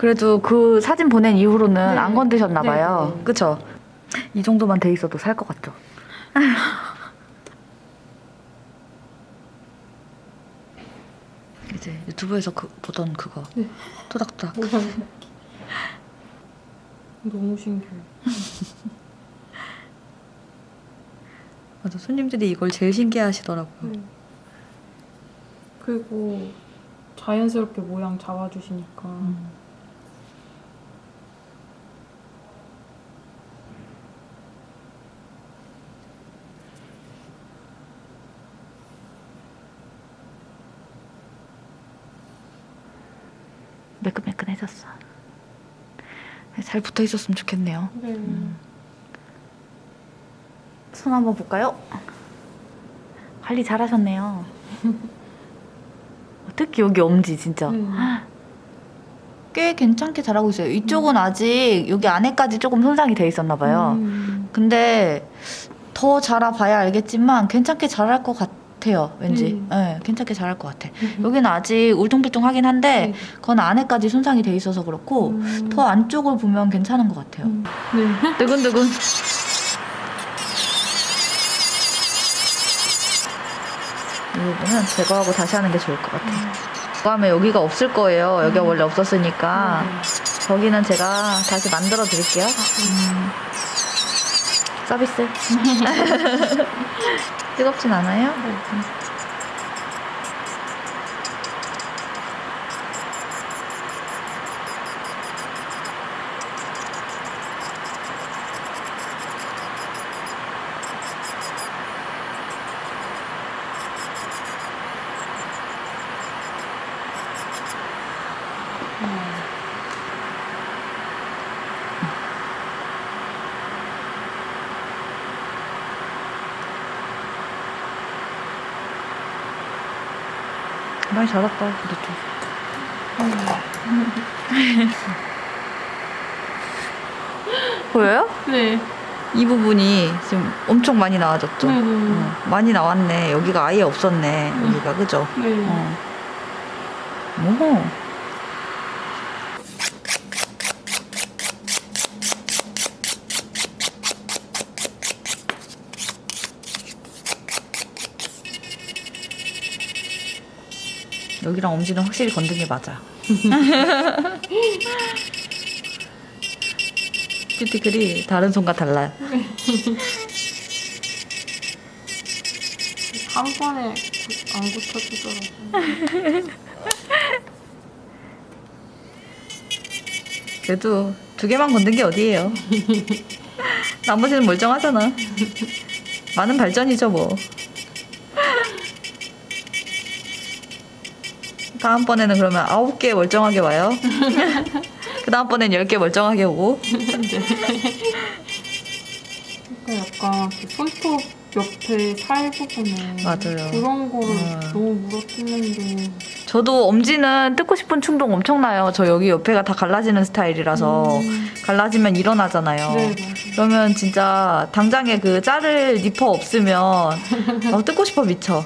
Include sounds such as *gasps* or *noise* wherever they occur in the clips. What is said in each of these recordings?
그래도 그 사진 보낸 이후로는 네. 안 건드셨나 봐요. 네, 네. 그쵸? 이 정도만 돼 있어도 살 것 같죠? *laughs* 이제 유튜브에서 그, 보던 그거 네. 토닥토닥 너무 신기해. *laughs* 맞아 손님들이 이걸 제일 신기해 하시더라고요 네. 그리고 자연스럽게 모양 잡아주시니까 음. 매끈매끈해졌어 잘 붙어 있었으면 좋겠네요 네. 손 한번 볼까요? 관리 잘하셨네요. *laughs* 특히 여기 엄지 진짜 네. *gasps* 꽤 괜찮게 잘하고 있어요. 이쪽은 아직 여기 안에까지 조금 손상이 돼 있었나 봐요. 음. 근데 더 자라봐야 알겠지만 괜찮게 자랄 것 같아요. 왠지 음. 네, 괜찮게 자랄 것 같아. 여기는 아직 울퉁불퉁하긴 한데 네. 그건 안에까지 손상이 돼 있어서 그렇고 음. 더 안쪽을 보면 괜찮은 것 같아요. 음. 네. 두근두근. 이 부분은 제거하고 다시 하는 게 좋을 것 같아요. 제거하면 여기가 없을 거예요. 여기가 음. 원래 없었으니까. 네. 저기는 제가 다시 만들어 드릴게요. 음. 서비스. *laughs* 뜨겁진 않아요? 네. 많이 자랐다, 그래도. 보여요? 네. 이 부분이 지금 엄청 많이 나와졌죠? 네. 네. 어, 많이 나왔네. 여기가 아예 없었네. 음. 여기가, 그죠? 네. 어. 오. 여기랑 엄지는 확실히 건든 게 맞아. *laughs* 큐티클이 다른 손과 달라요. 한 번에 구- 안 고쳐지더라고요. *laughs* 그래도 두 개만 건든 게 어디예요? *laughs* 나머지는 멀쩡하잖아. 많은 발전이죠 뭐. 다음번에는 그러면 아홉 개 멀쩡하게 와요. *laughs* 그 다음번엔 열 개 멀쩡하게 오고. 그러니까 약간 그 손톱 옆에 살 부분에 맞아요. 그런 거를 어. 너무 물어뜯는데 저도 엄지는 뜯고 싶은 충동 엄청나요. 저 여기 옆에가 다 갈라지는 스타일이라서 음. 갈라지면 일어나잖아요. 네 맞아요. 그러면 진짜 당장에 그 자를 니퍼 없으면 어, 뜯고 싶어 미쳐.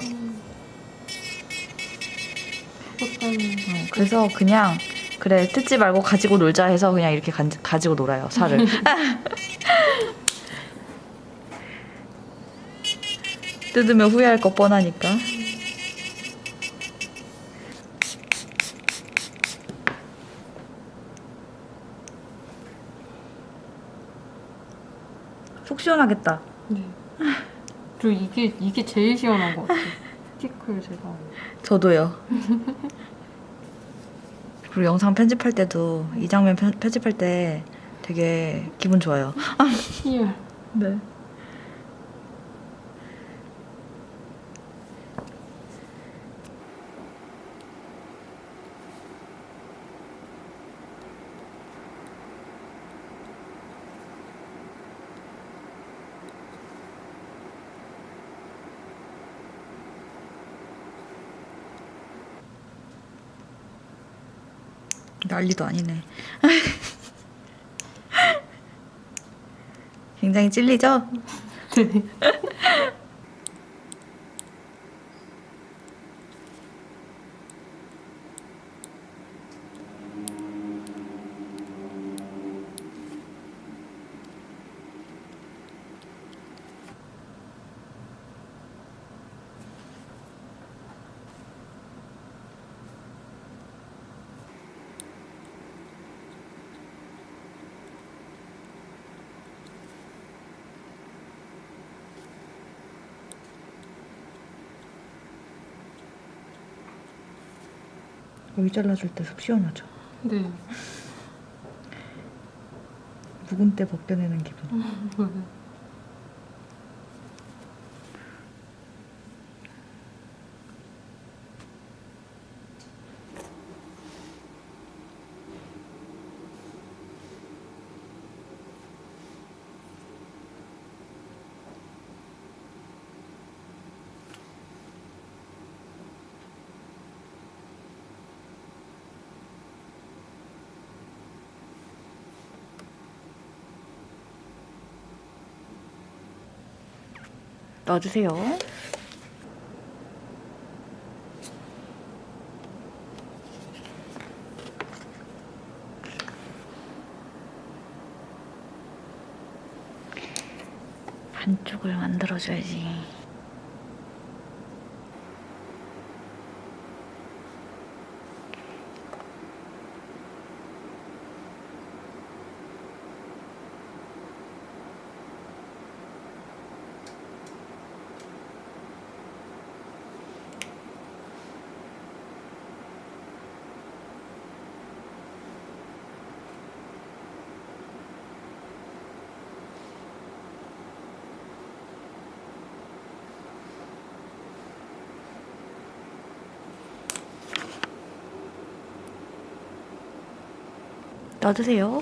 때문에 어, 그래서 그냥 그래 뜯지 말고 가지고 놀자 해서 그냥 이렇게 간- 가지고 놀아요 살을. *laughs* 뜯으면 후회할 거 뻔하니까. 속 시원하겠다. 네. 그리고 이게 이게 제일 시원한 것 같아요. 스티커를 제가 저도요. *laughs* 그리고 영상 편집할 때도 이 장면 편, 편집할 때 되게 기분 좋아요. 희열 *laughs* 네. 난리도 아니네. *laughs* 굉장히 찔리죠? *laughs* 여기 잘라줄 때 속 시원하죠. 네. 묵은 때 벗겨내는 기분. 넣어주세요. 반쪽을 만들어줘야지. 넣어주세요.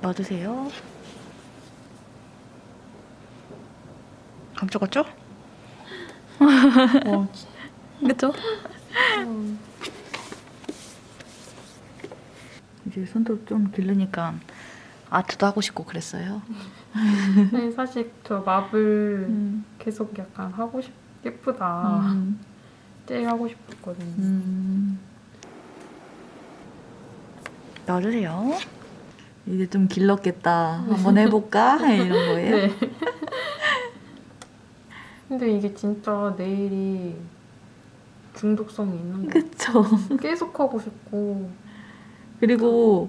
넣어주세요. 감쪽같죠? 어, 그쵸? 이제 손톱 좀 기르니까 아트도 하고 싶고 그랬어요. 네, 사실 저 마블 음. 계속 약간 하고 싶 예쁘다. 음. 제일 하고 싶었거든요. 음. 넣어주세요. 이제 좀 길렀겠다. 한번 해볼까? *laughs* 이런 거예요. 네. 근데 이게 진짜 네일이 중독성이 있는 거 그쵸. 계속 하고 싶고 그리고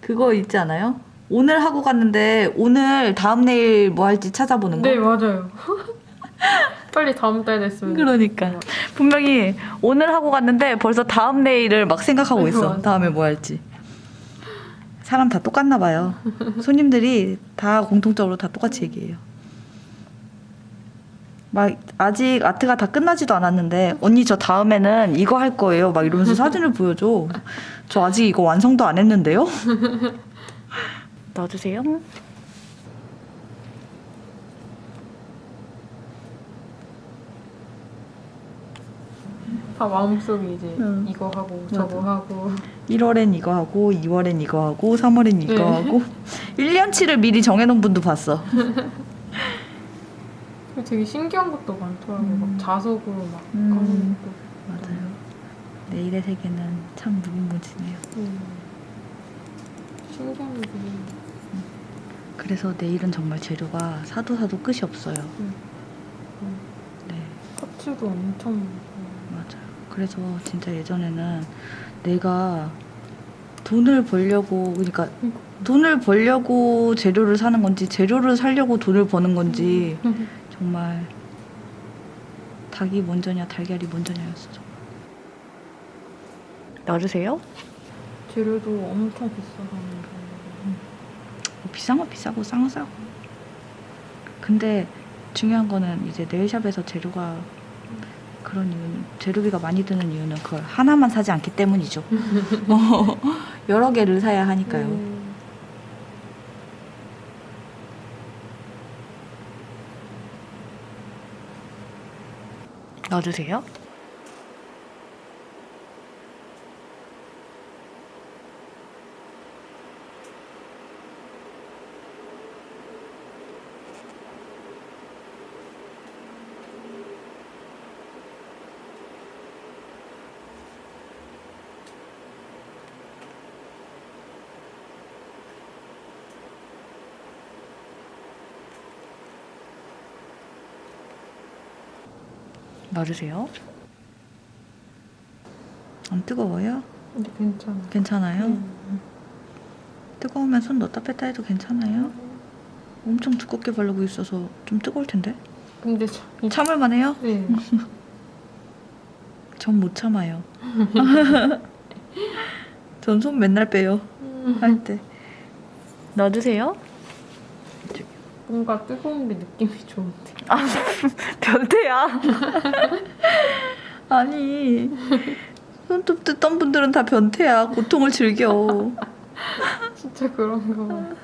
그거 있지 않아요? 오늘 하고 갔는데 오늘 다음 내일 뭐 할지 찾아보는 거. 네 맞아요. *laughs* 빨리 다음 달 됐으면 그러니까 분명히 오늘 하고 갔는데 벌써 다음 내일을 막 생각하고 있어. 맞아. 다음에 뭐 할지. 사람 다 똑같나 봐요. 손님들이 다 공통적으로 다 똑같이 얘기해요. 막 아직 아트가 다 끝나지도 않았는데 언니 저 다음에는 이거 할 거예요. 막 이러면서 사진을 보여줘. 저 아직 이거 완성도 안 했는데요. *laughs* 넣어주세요. 다 마음속에 이제 응. 이거 하고 저거 하고 1월엔 이거 하고 2월엔 이거 하고 3월엔 이거 네. 하고 1년치를 미리 정해놓은 분도 봤어. *laughs* 되게 신기한 것도 많더라고요. 음. 막 자석으로 막 음. 하는 것도 맞아요. 내일의 세계는 참 무궁무진해요. 음. 신기한 게 그래서 내일은 정말 재료가 사도 사도 끝이 없어요. 음. 네, 파츠도 엄청 많고 맞아요. 그래서 진짜 예전에는 내가 돈을 벌려고 그러니까 돈을 벌려고 재료를 사는 건지 재료를 사려고 돈을 버는 건지 *laughs* 정말 닭이 먼저냐 달걀이 먼저냐였어. 정말. 넣어주세요. 재료도 엄청 비싸다는데 뭐 비싼 건 비싸고 싼 건 싸고. 근데 중요한 거는 이제 네일샵에서 재료가 그런 이유는 재료비가 많이 드는 이유는 그걸 하나만 사지 않기 때문이죠. *laughs* 어, 여러 개를 사야 하니까요. 음. 넣어주세요. 넣어주세요. 안 뜨거워요? 근데 괜찮아. 괜찮아요? 음. 뜨거우면 손 넣었다 뺐다 해도 괜찮아요? 엄청 두껍게 바르고 있어서 좀 뜨거울 텐데. 근데 저, 이 참을만 해요? 네. *laughs* 전 못 참아요. *laughs* 전 손 맨날 빼요. 음. 할 때. *laughs* 넣어주세요. 뭔가 뜨거운 게 느낌이 좋은데. 변태야. *laughs* 아니 손톱 뜯던 분들은 다 변태야. 고통을 즐겨. 진짜 그런가 봐.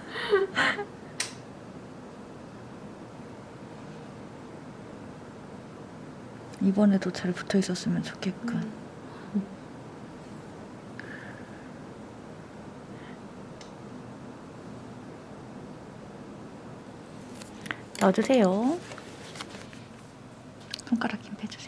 이번에도 잘 붙어 있었으면 좋겠군. 넣 어주세요. 손가락 힘 빼주세요.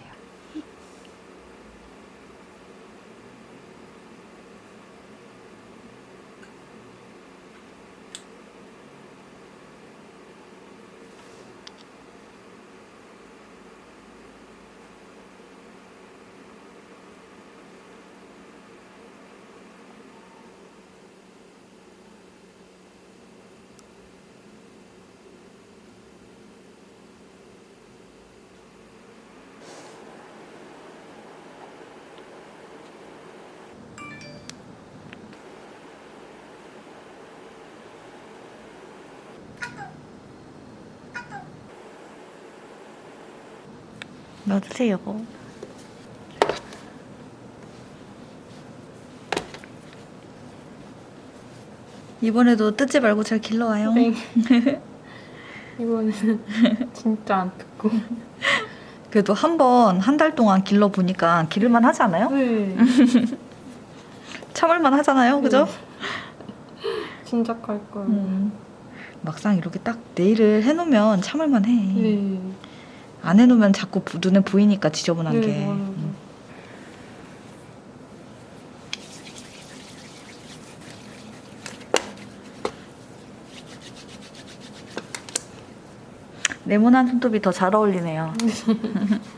넣어주세요. 이번에도 뜯지 말고 잘 길러와요. 네. *laughs* 이번에는 진짜 안 듣고. 그래도 한 번 한 달 동안 길러 보니까 기를만 하지 않아요? 네. *laughs* 참을만 하잖아요, 그죠? 진작할 걸. 음. 막상 이렇게 딱 네일을 해놓으면 참을만 해. 네. 안 해놓으면 자꾸 부- 눈에 보이니까 지저분한 네, 게. 맞아요. 음. 네모난 손톱이 더 잘 어울리네요. *laughs*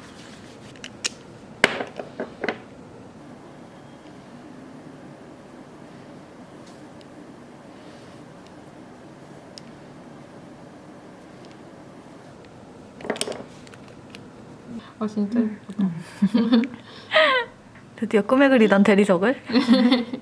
아 진짜 예쁘다. *laughs* 드디어 꿈에 그리던 대리석을 *laughs*